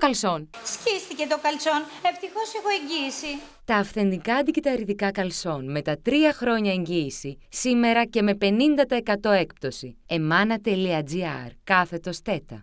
καλσόν. Σκίστηκε το καλσόν. Ευτυχώς έχω εγγύηση. Τα αυθεντικά αντικυταριδικά καλσόν με τα 3 χρόνια εγγύηση, σήμερα και με 50% έκπτωση. emana.gr κάθετος τέτα.